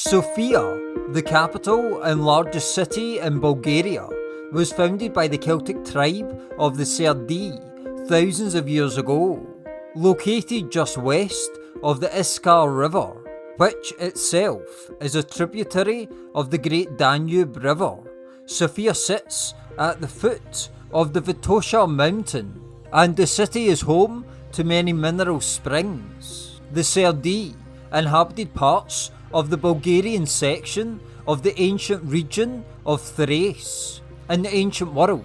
Sofia, the capital and largest city in Bulgaria, was founded by the Celtic tribe of the Serdi thousands of years ago. Located just west of the Iskar River, which itself is a tributary of the Great Danube River, Sofia sits at the foot of the Vitosha mountain, and the city is home to many mineral springs. The Serdi inhabited parts of the Bulgarian section of the ancient region of Thrace. In the ancient world,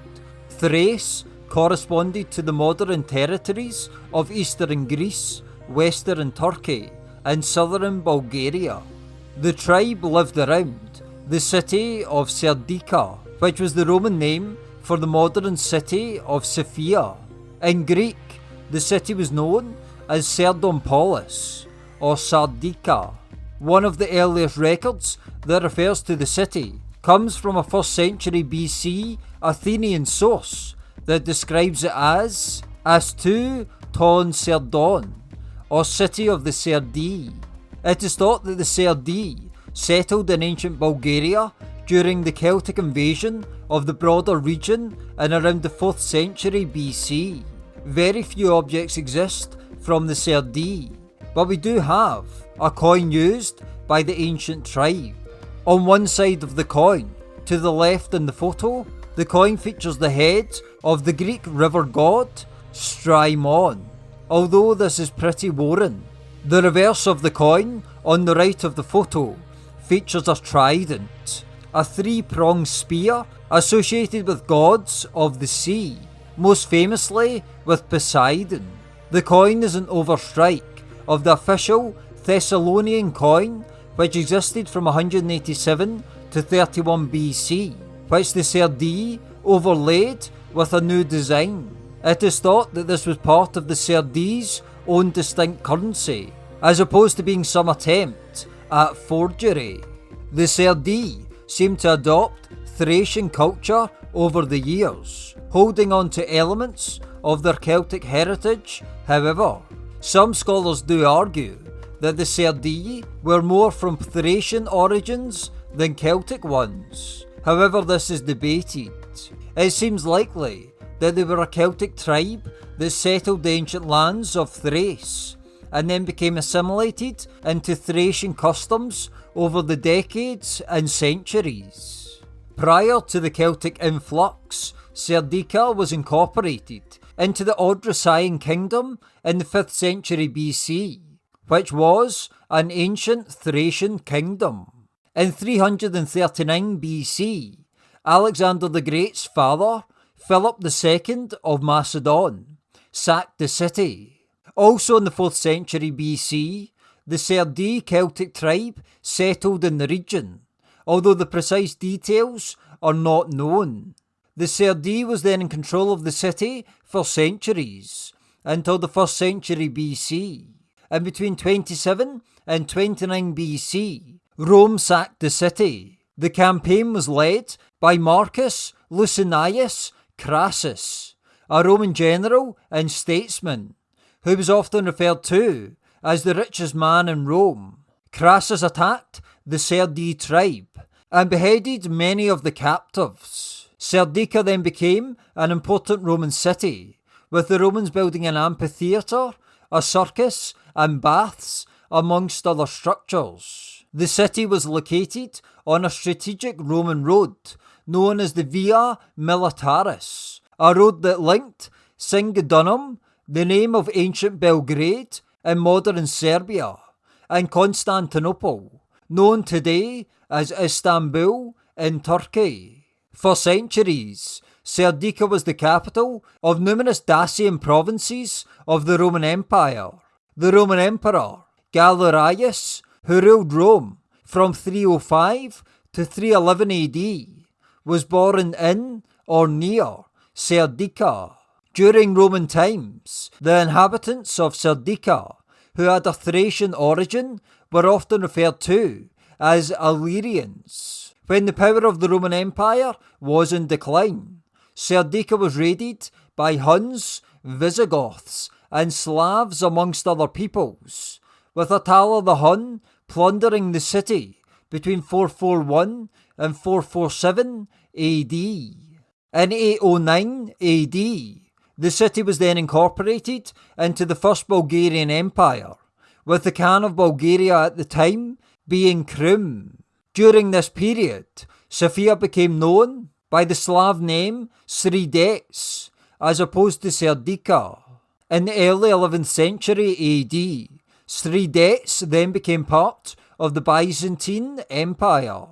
Thrace corresponded to the modern territories of eastern Greece, western Turkey, and southern Bulgaria. The tribe lived around the city of Serdica, which was the Roman name for the modern city of Sofia. In Greek, the city was known as Sardompolis or Sardica. One of the earliest records that refers to the city comes from a 1st century BC Athenian source that describes it as Astu Ton Serdon, or City of the Serdi. It is thought that the Serdi settled in ancient Bulgaria during the Celtic invasion of the broader region in around the 4th century BC. Very few objects exist from the Serdi, but we do have a coin used by the ancient tribe. On one side of the coin, to the left in the photo, the coin features the head of the Greek river god Strymon, although this is pretty worn. The reverse of the coin, on the right of the photo, features a trident, a three-pronged spear associated with gods of the sea, most famously with Poseidon. The coin is an overstrike of the official Thessalonian coin, which existed from 187 to 31 BC, which the Serdi overlaid with a new design. It is thought that this was part of the Serdi's own distinct currency, as opposed to being some attempt at forgery. The Serdi seem to adopt Thracian culture over the years, holding on to elements of their Celtic heritage. However, some scholars do argue that the Serdi were more from Thracian origins than Celtic ones. However, this is debated. It seems likely that they were a Celtic tribe that settled the ancient lands of Thrace and then became assimilated into Thracian customs over the decades and centuries. Prior to the Celtic influx, Serdica was incorporated into the Odrysian kingdom in the 5th century BC which was an ancient Thracian kingdom. In 339 BC, Alexander the Great's father, Philip II of Macedon, sacked the city. Also in the 4th century BC, the Serdi Celtic tribe settled in the region, although the precise details are not known. The Serdi was then in control of the city for centuries, until the 1st century BC and between 27 and 29 BC, Rome sacked the city. The campaign was led by Marcus Licinius Crassus, a Roman general and statesman, who was often referred to as the richest man in Rome. Crassus attacked the Serdi tribe and beheaded many of the captives. Serdica then became an important Roman city, with the Romans building an amphitheatre, a circus, and baths, amongst other structures. The city was located on a strategic Roman road known as the Via Militaris, a road that linked Singidunum, the name of ancient Belgrade in modern Serbia, and Constantinople, known today as Istanbul in Turkey. For centuries, Serdica was the capital of numerous Dacian provinces of the Roman Empire, the Roman Emperor Galerius, who ruled Rome from 305 to 311 AD, was born in or near Serdica. During Roman times, the inhabitants of Serdica, who had a Thracian origin, were often referred to as Illyrians. When the power of the Roman Empire was in decline, Serdica was raided by Huns, Visigoths, and Slavs amongst other peoples, with Attila the Hun plundering the city between 441 and 447 AD. In 809 AD, the city was then incorporated into the First Bulgarian Empire, with the Khan of Bulgaria at the time being Krum. During this period, Sofia became known by the Slav name Sredets, as opposed to Serdica. In the early 11th century AD, Sredets then became part of the Byzantine Empire.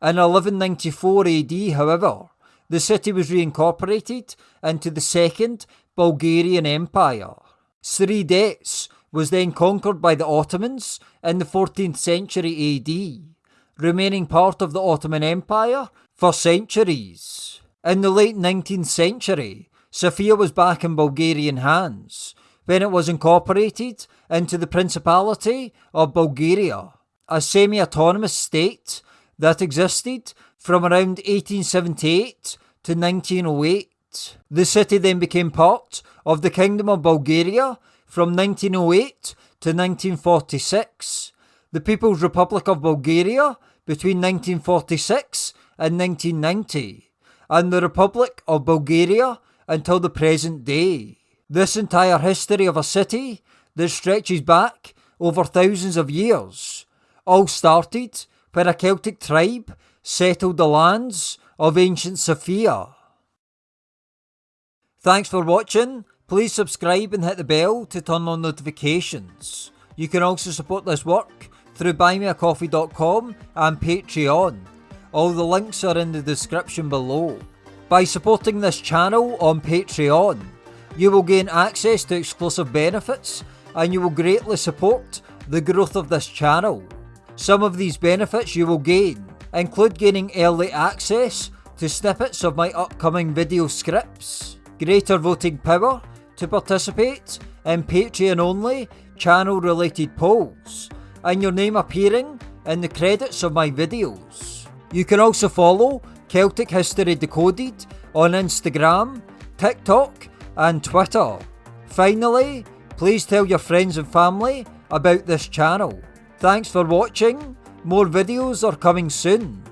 In 1194 AD, however, the city was reincorporated into the Second Bulgarian Empire. Sredets was then conquered by the Ottomans in the 14th century AD, remaining part of the Ottoman Empire for centuries. In the late 19th century, Sofia was back in Bulgarian hands when it was incorporated into the Principality of Bulgaria, a semi autonomous state that existed from around 1878 to 1908. The city then became part of the Kingdom of Bulgaria from 1908 to 1946, the People's Republic of Bulgaria between 1946 and 1990, and the Republic of Bulgaria until the present day. This entire history of a city that stretches back over thousands of years all started when a Celtic tribe settled the lands of ancient Sofia. Thanks for watching. Please subscribe and hit the bell to turn on notifications. You can also support this work through buymeacoffee.com and Patreon. All the links are in the description below. By supporting this channel on Patreon, you will gain access to exclusive benefits and you will greatly support the growth of this channel. Some of these benefits you will gain include gaining early access to snippets of my upcoming video scripts, greater voting power to participate in Patreon only channel related polls, and your name appearing in the credits of my videos. You can also follow Celtic History Decoded on Instagram, TikTok, and Twitter. Finally, please tell your friends and family about this channel. Thanks for watching, more videos are coming soon.